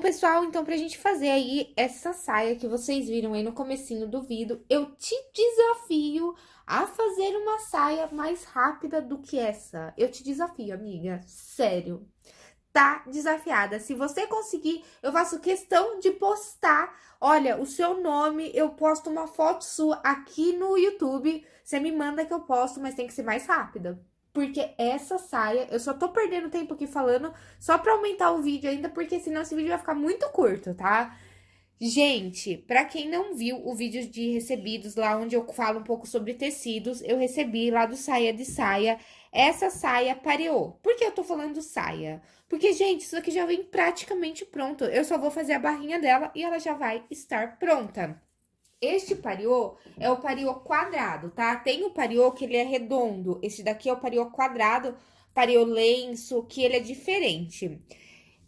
pra gente fazer aí essa saia que vocês viram aí no comecinho do vídeo, eu te desafio a fazer uma saia mais rápida do que essa. Eu te desafio, amiga, sério. Tá desafiada. Se você conseguir, eu faço questão de postar, olha, o seu nome, eu posto uma foto sua aqui no YouTube, você me manda que eu posto, mas tem que ser mais rápida. Porque essa saia, eu só tô perdendo tempo aqui falando só pra aumentar o vídeo ainda, porque senão esse vídeo vai ficar muito curto, tá? Gente, pra quem não viu o vídeo de recebidos lá, onde eu falo um pouco sobre tecidos, eu recebi lá do Saia de Saia, essa saia pareou. Por que eu tô falando saia? Porque, gente, isso aqui já vem praticamente pronto. Eu só vou fazer a barrinha dela e ela já vai estar pronta. Este pariô é o pariô quadrado, tá? Tem o pariô que ele é redondo, este daqui é o pariô quadrado, pariô lenço, que ele é diferente.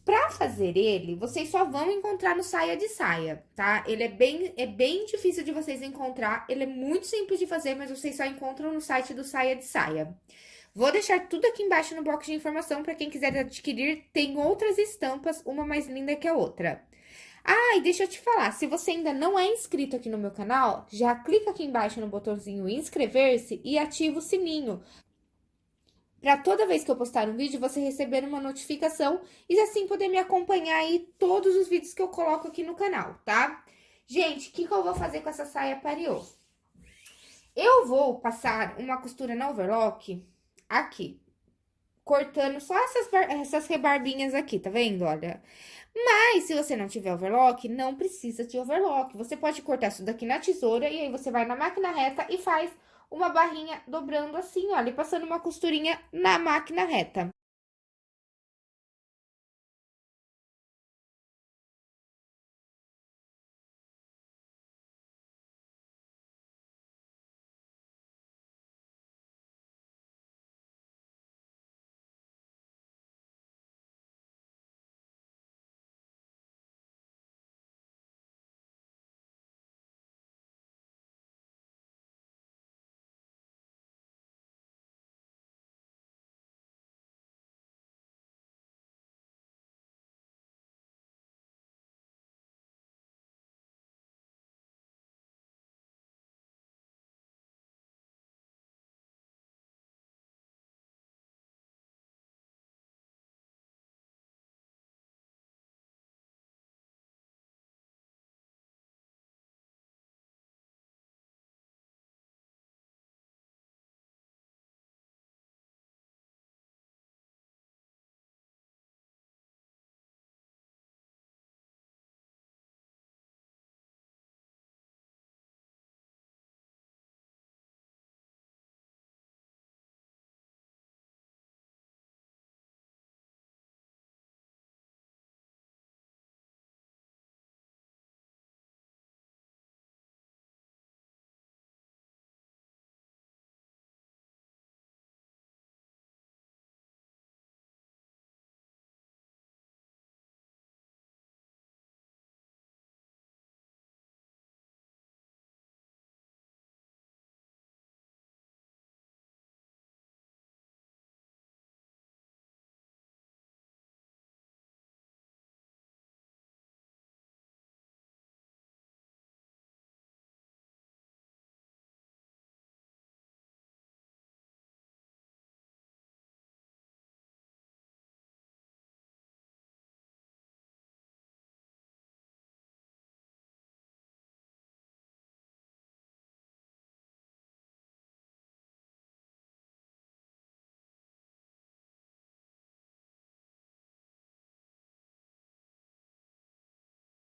Pra fazer ele, vocês só vão encontrar no saia de saia, tá? Ele é bem, é bem difícil de vocês encontrar, ele é muito simples de fazer, mas vocês só encontram no site do saia de saia. Vou deixar tudo aqui embaixo no box de informação para quem quiser adquirir. Tem outras estampas, uma mais linda que a outra. Ah, e deixa eu te falar, se você ainda não é inscrito aqui no meu canal, já clica aqui embaixo no botãozinho inscrever-se e ativa o sininho. Para toda vez que eu postar um vídeo, você receber uma notificação e assim poder me acompanhar aí todos os vídeos que eu coloco aqui no canal, tá? Gente, o que, que eu vou fazer com essa saia pariô? Eu vou passar uma costura na overlock aqui, cortando só essas, essas rebarbinhas aqui, tá vendo? Olha, mas, se você não tiver overlock, não precisa de overlock. Você pode cortar isso daqui na tesoura e aí você vai na máquina reta e faz uma barrinha dobrando assim, olha, e passando uma costurinha na máquina reta.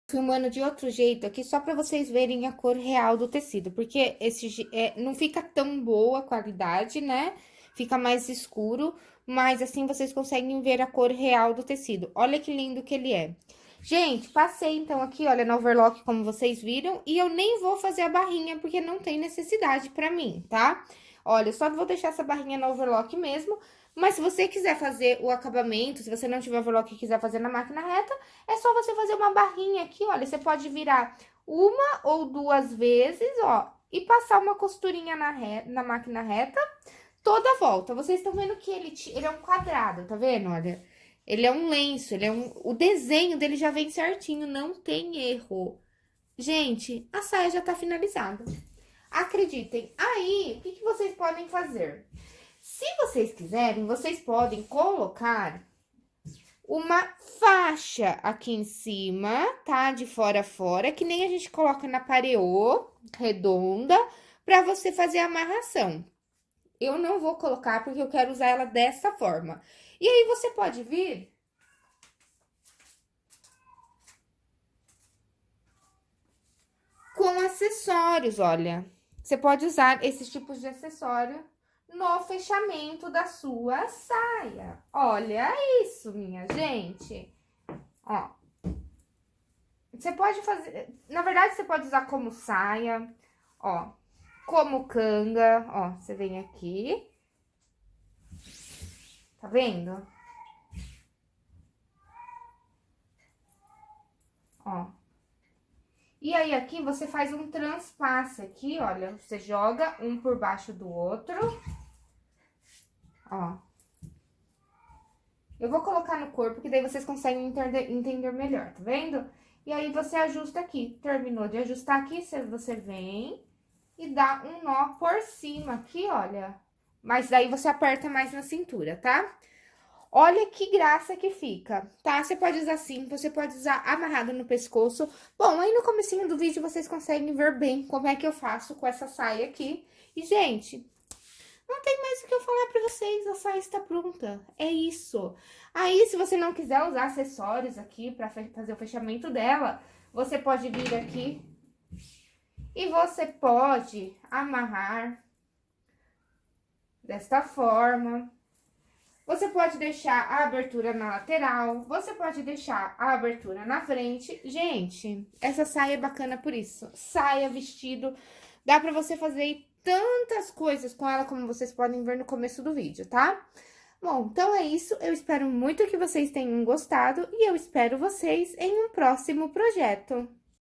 Filmando de outro jeito aqui, só pra vocês verem a cor real do tecido, porque esse é, não fica tão boa a qualidade, né? Fica mais escuro, mas assim vocês conseguem ver a cor real do tecido. Olha que lindo que ele é. Gente, passei então aqui, olha, no overlock, como vocês viram, e eu nem vou fazer a barrinha, porque não tem necessidade pra mim, tá? Olha, só vou deixar essa barrinha no overlock mesmo, mas se você quiser fazer o acabamento, se você não tiver overlock e quiser fazer na máquina reta, é só você fazer uma barrinha aqui, olha, você pode virar uma ou duas vezes, ó, e passar uma costurinha na, reta, na máquina reta toda a volta. Vocês estão vendo que ele, ele é um quadrado, tá vendo? Olha, Ele é um lenço, ele é um... O desenho dele já vem certinho, não tem erro. Gente, a saia já tá finalizada. Acreditem. Aí, o que, que vocês podem fazer? Se vocês quiserem, vocês podem colocar uma faixa aqui em cima, tá? De fora a fora, que nem a gente coloca na pareô redonda, pra você fazer a amarração. Eu não vou colocar porque eu quero usar ela dessa forma. E aí, você pode vir... Com acessórios, olha. Você pode usar esses tipos de acessório no fechamento da sua saia. Olha isso, minha gente. Ó. Você pode fazer... Na verdade, você pode usar como saia, ó. Como canga, ó. Você vem aqui. Tá vendo? Ó. E aí, aqui, você faz um transpasse aqui, olha, você joga um por baixo do outro. Ó. Eu vou colocar no corpo, que daí vocês conseguem entender, melhor, tá vendo? E aí, você ajusta aqui. Terminou de ajustar aqui, você vem e dá um nó por cima aqui, olha. Mas daí, você aperta mais na cintura, tá? Olha que graça que fica, tá? Você pode usar assim, você pode usar amarrado no pescoço. Bom, aí no comecinho do vídeo vocês conseguem ver bem como é que eu faço com essa saia aqui. E, gente, não tem mais o que eu falar pra vocês, a saia está pronta. É isso. Aí, se você não quiser usar acessórios aqui pra fazer o fechamento dela, você pode vir aqui e você pode amarrar desta forma. Você pode deixar a abertura na lateral, você pode deixar a abertura na frente. Gente, essa saia é bacana por isso. Saia, vestido, dá pra você fazer tantas coisas com ela, como vocês podem ver no começo do vídeo, tá? Bom, então é isso. Eu espero muito que vocês tenham gostado e eu espero vocês em um próximo projeto.